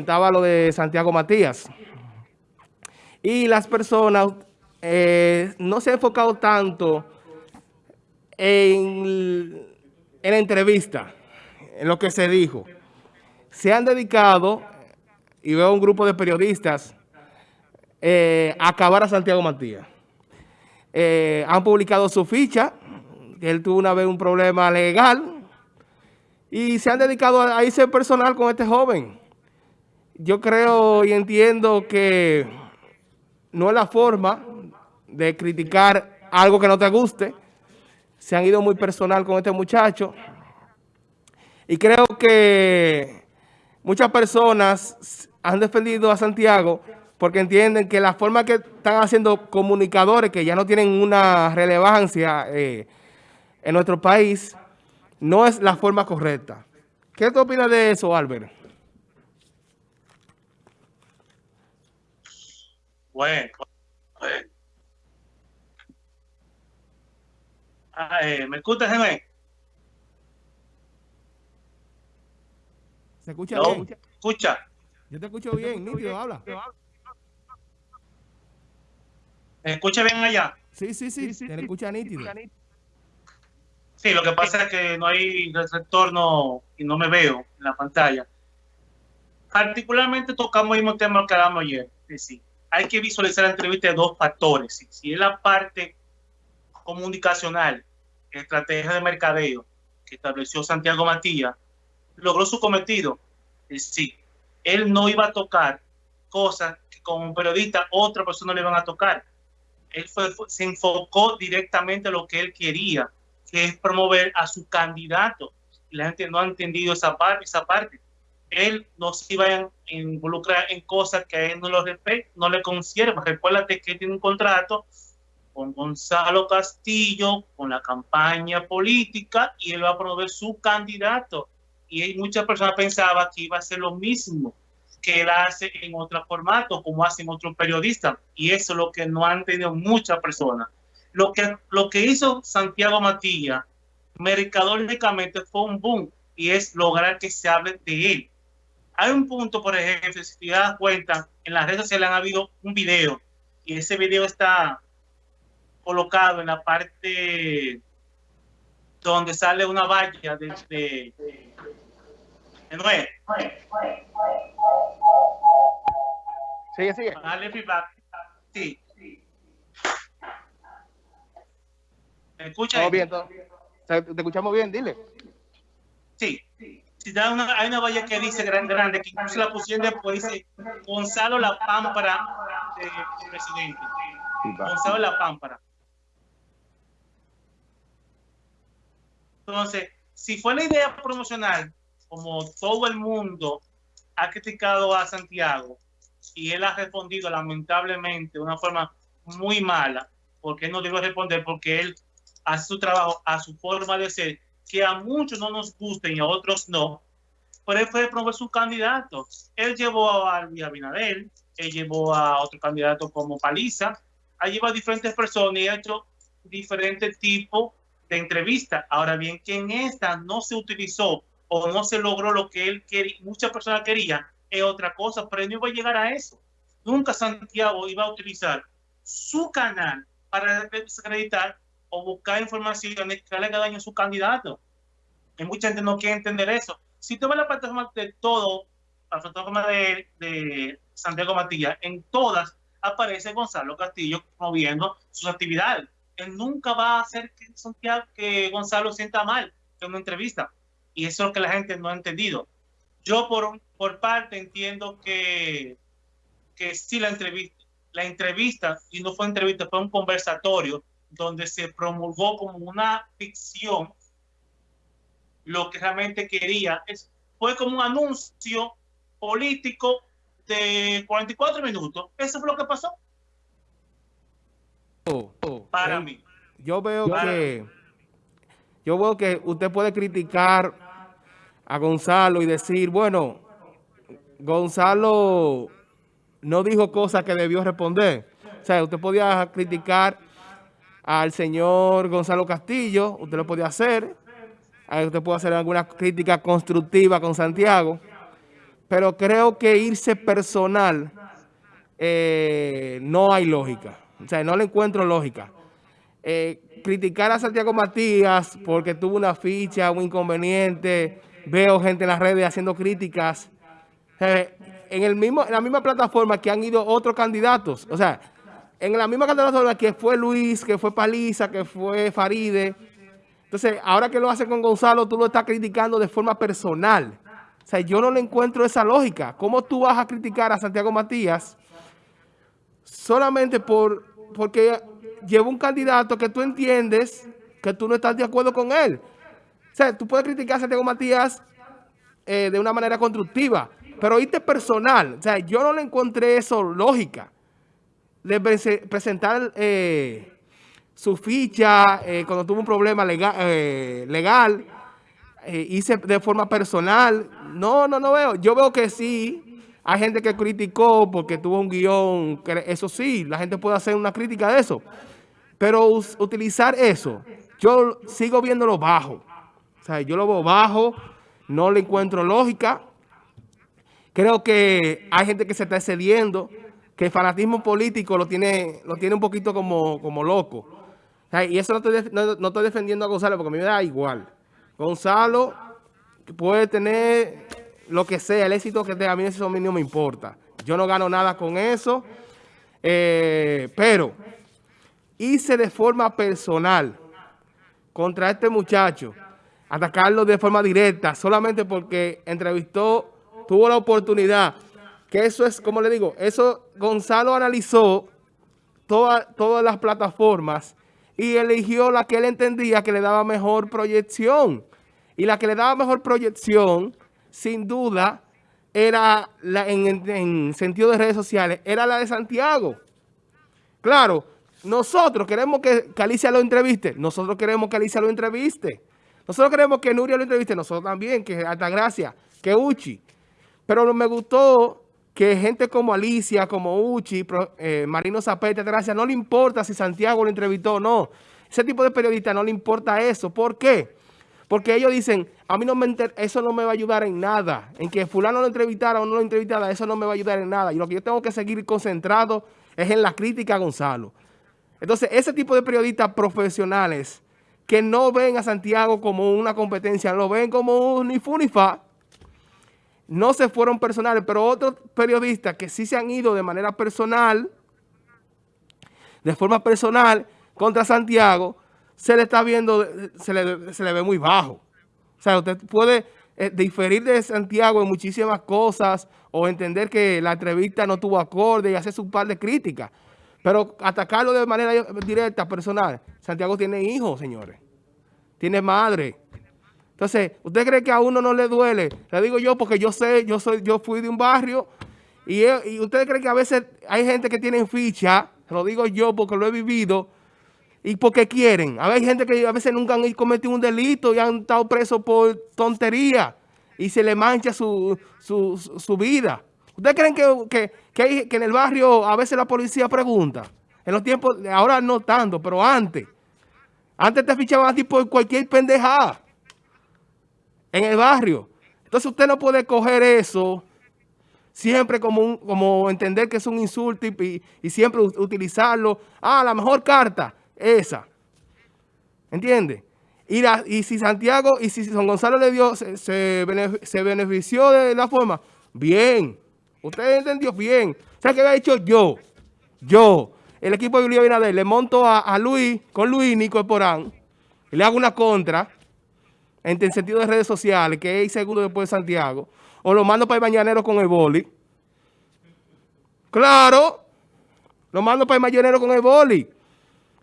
Estaba lo de Santiago Matías. Y las personas eh, no se han enfocado tanto en, en la entrevista, en lo que se dijo. Se han dedicado, y veo un grupo de periodistas, eh, a acabar a Santiago Matías. Eh, han publicado su ficha, que él tuvo una vez un problema legal, y se han dedicado a irse personal con este joven yo creo y entiendo que no es la forma de criticar algo que no te guste. Se han ido muy personal con este muchacho. Y creo que muchas personas han defendido a Santiago porque entienden que la forma que están haciendo comunicadores que ya no tienen una relevancia eh, en nuestro país no es la forma correcta. ¿Qué tú opinas de eso, Albert? Bueno, ah, eh, ¿me escuchas, Gemé? ¿Se escucha bien? Escucha. Yo te escucho bien, nítido, habla. ¿Me escucha bien allá? Sí, sí, sí, se le escucha nítido. Sí, lo que pasa es que no hay retorno y no me veo en la pantalla. Particularmente tocamos el mismo tema que hablamos ayer. Decir, hay que visualizar la entrevista de dos factores. Si es la parte comunicacional, estrategia de mercadeo que estableció Santiago Matías, logró su cometido. Es decir, él no iba a tocar cosas que como periodista otra persona le iban a tocar. Él se enfocó directamente a lo que él quería, que es promover a su candidato. La gente no ha entendido. Esa parte él no se iba a involucrar en cosas que a él no, lo no le concierva. Recuérdate que tiene un contrato con Gonzalo Castillo, con la campaña política, y él va a promover su candidato. Y muchas personas pensaban que iba a ser lo mismo que él hace en otro formato, como hacen otros periodistas. Y eso es lo que no han tenido muchas personas. Lo que, lo que hizo Santiago Matías, mercadológicamente, fue un boom, y es lograr que se hable de él hay un punto, por ejemplo, si te das cuenta, en las redes sociales han habido un video y ese video está colocado en la parte donde sale una valla de, de, de Noé. Sigue, sigue. Dale feedback. Sí. ¿Me escuchas? Todo bien, todo. Te escuchamos bien, dile. Sí hay una, hay una valla que dice grande, grande, que incluso la pusieron después, dice Gonzalo La Pámpara de, presidente. Gonzalo La Pámpara. Entonces, si fue la idea promocional, como todo el mundo ha criticado a Santiago, y él ha respondido lamentablemente de una forma muy mala, porque él no debe responder, porque él hace su trabajo a su forma de ser, que a muchos no nos gusten y a otros no, pero él fue su candidato. Él llevó a Luis Abinadel, él llevó a otro candidato como Paliza, ha llevado a diferentes personas y ha hecho diferentes tipos de entrevistas. Ahora bien, que en esta no se utilizó o no se logró lo que él quería, muchas personas querían, es otra cosa, pero él no iba a llegar a eso. Nunca Santiago iba a utilizar su canal para desacreditar o buscar informaciones que le haga daño a su candidato. Y mucha gente no quiere entender eso. Si tú ves la plataforma de todo, la plataforma de, de Santiago Matías, en todas aparece Gonzalo Castillo promoviendo sus actividades. Él nunca va a hacer que, que Gonzalo sienta mal en una entrevista. Y eso es lo que la gente no ha entendido. Yo por, por parte entiendo que, que sí la entrevista, la entrevista, y no fue entrevista, fue un conversatorio donde se promulgó como una ficción lo que realmente quería. Es, fue como un anuncio político de 44 minutos. Eso fue lo que pasó. Oh, oh, Para mí. Yo veo que yo veo que usted puede criticar a Gonzalo y decir, bueno, Gonzalo no dijo cosas que debió responder. O sea, usted podía criticar al señor Gonzalo Castillo, usted lo podía hacer, usted puede hacer alguna crítica constructiva con Santiago, pero creo que irse personal eh, no hay lógica. O sea, no le encuentro lógica. Eh, criticar a Santiago Matías porque tuvo una ficha, un inconveniente, veo gente en las redes haciendo críticas. en, el mismo, en la misma plataforma que han ido otros candidatos. O sea, en la misma plataforma que fue Luis, que fue Paliza, que fue Faride. Entonces, ahora que lo hace con Gonzalo, tú lo estás criticando de forma personal. O sea, yo no le encuentro esa lógica. ¿Cómo tú vas a criticar a Santiago Matías solamente por porque lleva un candidato que tú entiendes que tú no estás de acuerdo con él? O sea, tú puedes criticar a Santiago Matías eh, de una manera constructiva, pero irte personal. O sea, yo no le encontré eso lógica de presentar eh, su ficha eh, cuando tuvo un problema legal, legal hice de forma personal. No, no, no veo. Yo veo que sí, hay gente que criticó porque tuvo un guion, eso sí, la gente puede hacer una crítica de eso. Pero utilizar eso, yo sigo viéndolo bajo. O sea, yo lo veo bajo, no le encuentro lógica. Creo que hay gente que se está excediendo, que el fanatismo político lo tiene, lo tiene un poquito como, como loco. y eso no estoy, no estoy defendiendo a Gonzalo porque a mí me da igual. Gonzalo puede tener lo que sea, el éxito que tenga, a mí eso no me importa. Yo no gano nada con eso, eh, pero hice de forma personal contra este muchacho, atacarlo de forma directa, solamente porque entrevistó, tuvo la oportunidad, que eso es, como le digo, eso Gonzalo analizó todas las plataformas y eligió la que él entendía que le daba mejor proyección. Y la que le daba mejor proyección sin duda, era la, en, sentido de redes sociales, era la de Santiago. Claro, nosotros queremos que, Alicia lo entreviste, nosotros queremos que Alicia lo entreviste. Nosotros queremos que Nuria lo entreviste, nosotros también, que Altagracia, que Uchi. Pero me gustó que gente como Alicia, como Uchi, eh, Marino Zapete, Gracia, no le importa si Santiago lo entrevistó o no. Ese tipo de periodistas no le importa eso. ¿Por qué? Porque ellos dicen, a mí no me eso no me va a ayudar en nada. En que fulano lo entrevistara o no lo entrevistara, eso no me va a ayudar en nada. Y lo que yo tengo que seguir concentrado es en la crítica a Gonzalo. Entonces, ese tipo de periodistas profesionales que no ven a Santiago como una competencia, lo ven como un ni fu fa, no se fueron personales, pero otros periodistas que sí se han ido de manera personal, de forma personal, contra Santiago, se le está viendo, se le, se le ve muy bajo. O sea, usted puede eh, diferir de Santiago en muchísimas cosas o entender que la entrevista no tuvo acorde y hacer su par de críticas. Pero atacarlo de manera directa, personal. Santiago tiene hijos, señores. Tiene madre. Entonces, ¿usted cree que a uno no le duele? Le digo yo porque yo sé, yo soy, yo fui de un barrio y, y usted cree que a veces hay gente que tiene ficha, lo digo yo porque lo he vivido, y porque quieren. A hay gente que a veces nunca han cometido un delito y han estado presos por tontería y se le mancha su, vida. ¿Ustedes creen que, que, en el barrio a veces la policía pregunta? En los tiempos, ahora no tanto, pero antes. Antes te fichaban a ti por cualquier pendejada en el barrio. Entonces usted no puede coger eso siempre como, como entender que es un insulto y, y siempre utilizarlo. Ah, la mejor carta esa. ¿Entiende? Y, y si Santiago, y si San Gonzalo le dio, se, se, benefició de la forma, bien. Usted entendió bien. ¿Sabe qué había hecho yo? Yo, el equipo de Julio Binader, le monto a, Luis, con Luis Nico Porán, y le hago una contra, en el sentido de redes sociales, que es segundo después de Santiago, o lo mando para el mañanero con el boli. Claro, lo mando para el mañanero con el boli.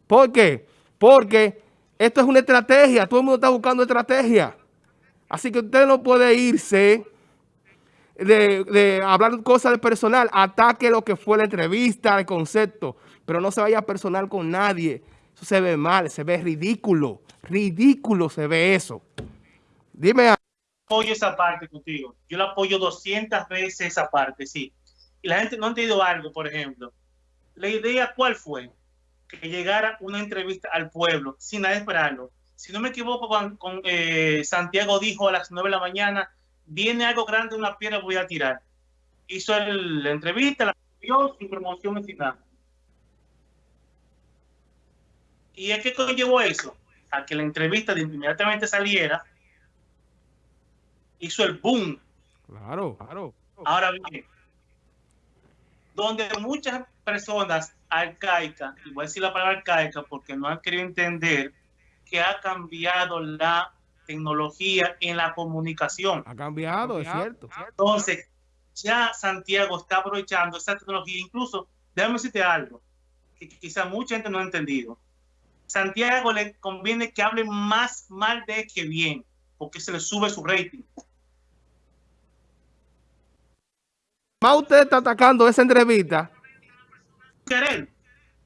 ¿Por qué? Porque esto es una estrategia. Todo el mundo está buscando estrategia. Así que usted no puede irse de, hablar cosas de personal. Ataque lo que fue la entrevista, el concepto. Pero no se vaya personal con nadie. Eso se ve mal, se ve ridículo. Ridículo se ve eso. Dime. Apoyo esa parte contigo. Yo la apoyo 200 veces esa parte, sí. Y la gente no ha entendido algo, por ejemplo. La idea, ¿cuál fue? que llegara una entrevista al pueblo sin nada esperarlo. Si no me equivoco, con, eh, Santiago dijo a las 9 de la mañana viene algo grande, una piedra voy a tirar. Hizo el, la entrevista, la dio sin promoción final. ¿Y es que conllevó eso? A que la entrevista de inmediatamente saliera, hizo el boom. Claro, claro. Ahora bien, donde muchas personas arcaicas, y voy a decir la palabra arcaica porque no han querido entender que ha cambiado la tecnología en la comunicación. Ha cambiado, es cierto. Entonces, ya Santiago está aprovechando esa tecnología. Incluso, déjame decirte algo que quizá mucha gente no ha entendido. Santiago le conviene que hable más mal de que bien, porque se le sube su rating. Más usted está atacando esa entrevista. Querer.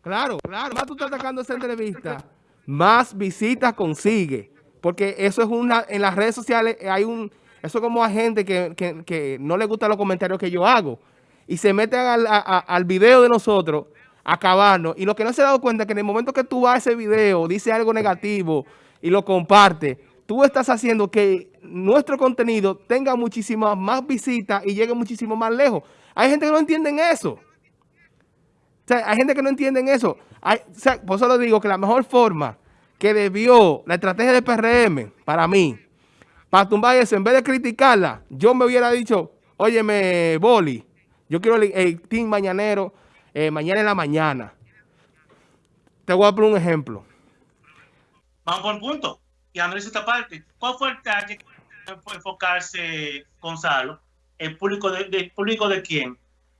Claro, claro. Más tú estás atacando esa entrevista, más visitas consigue. Porque eso es una, en las redes sociales hay un, eso es como a gente que, que, que no le gustan los comentarios que yo hago. Y se meten al, a, al video de nosotros a acabarnos. Y lo que no se ha dado cuenta es que en el momento que tú vas a ese video, dice algo negativo y lo compartes, tú estás haciendo que nuestro contenido tenga muchísimas más visitas y llegue muchísimo más lejos. Hay gente que no entiende eso. O sea, hay gente que no entiende eso. Hay, o sea, por eso lo digo que la mejor forma que debió la estrategia del PRM, para mí, para tumbar eso, en vez de criticarla, yo me hubiera dicho, óyeme, Boli, yo quiero el, el team mañanero, eh, mañana en la mañana. Te voy a poner un ejemplo. Vamos por punto. Y Andrés esta parte. ¿Cuál fue el target fue enfocarse Gonzalo? ¿El público de, de, público de quién?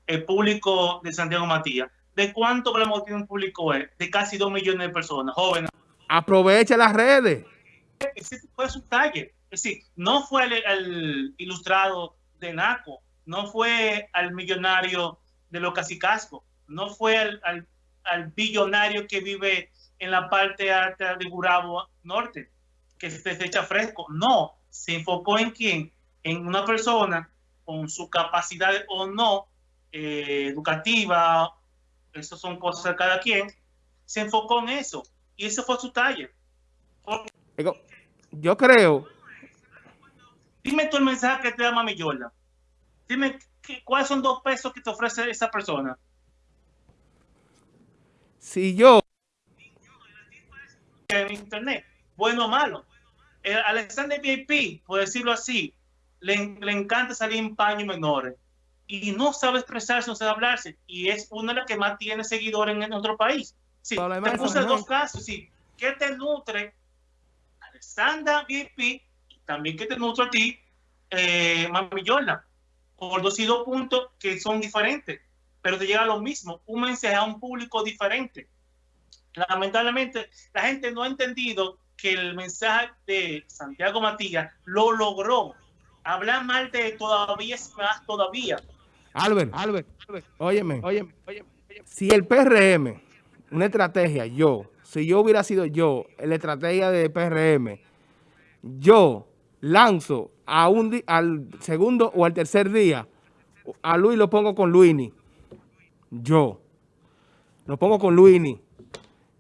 El público de Santiago Matías. ¿De cuánto problema tiene un público él? De casi dos millones de personas, jóvenes. Aprovecha las redes. Ese fue su target. Es decir, no fue el, el ilustrado de Naco, no fue al millonario de los casicascos, no fue al, al, al, billonario que vive en la parte alta de Gurabo Norte, que se echa fresco. No, se enfocó en quién? En una persona con su capacidad o no eh, educativa, eso son cosas de cada quien, se enfocó en eso. Y ese fue su taller. Porque... Yo creo. Dime tú el mensaje que te da Mami Yola. Dime ¿qué, cuáles son dos pesos que te ofrece esa persona. Si yo. En internet, bueno o malo. El Alexander VIP, por decirlo así, le, le encanta salir en paños menores y no sabe expresarse, no sabe hablarse. Y es una de las que más tiene seguidores en, otro país. Sí, te puse dos casos. Sí, ¿qué te nutre Alexander VIP y también que te nutre a ti, eh, Mami Yola? Por dos y dos puntos que son diferentes, pero te llega lo mismo, un mensaje a un público diferente. Lamentablemente, la gente no ha entendido que el mensaje de Santiago Matías lo logró. Hablar mal de todavía es más todavía. Albert, Albert, Albert, óyeme, óyeme, óyeme, óyeme. Si el PRM, una estrategia, yo, si yo hubiera sido yo, la estrategia de PRM, yo lanzo a un al segundo o al tercer día, a Luis lo pongo con Luini. Yo. Lo pongo con Luini.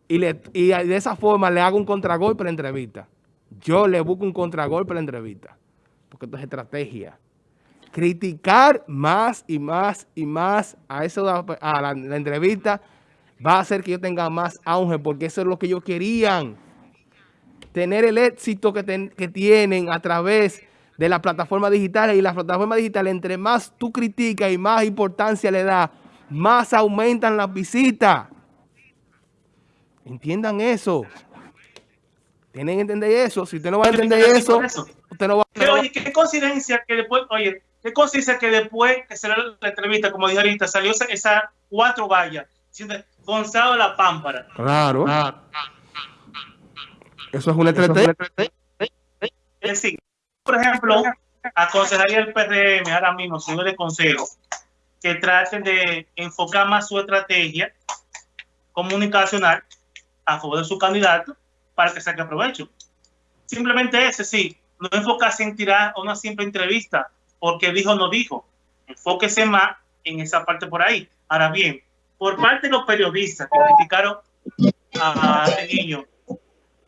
Y, le, y de esa forma le hago un contragolpe para la entrevista. Yo le busco un contragolpe para la entrevista. Porque esto es estrategia. Criticar más y más y más a eso a la, la entrevista va a hacer que yo tenga más auge porque eso es lo que ellos querían. Tener el éxito que, ten, que tienen a través de las plataformas digitales y las plataformas digitales, entre más tú criticas y más importancia le das, más aumentan las visitas. Entiendan eso. Tienen que entender eso. Si usted no va a entender eso, eso, usted no va a... Oye, qué coincidencia que después, oye, qué coincidencia que después que se la entrevista, como dije ahorita, salió esa, esa cuatro vallas, Gonzalo La Pámpara. Claro. Ah. Eso es una estrategia. Es decir, por ejemplo, aconsejaría al PRM ahora mismo, si le consejo, que traten de enfocar más su estrategia comunicacional a favor de su candidato para que saque provecho. Simplemente ese, sí, no enfocarse en tirar una simple entrevista porque dijo no dijo. Enfóquese más en esa parte por ahí. Ahora bien, por parte de los periodistas que criticaron a este niño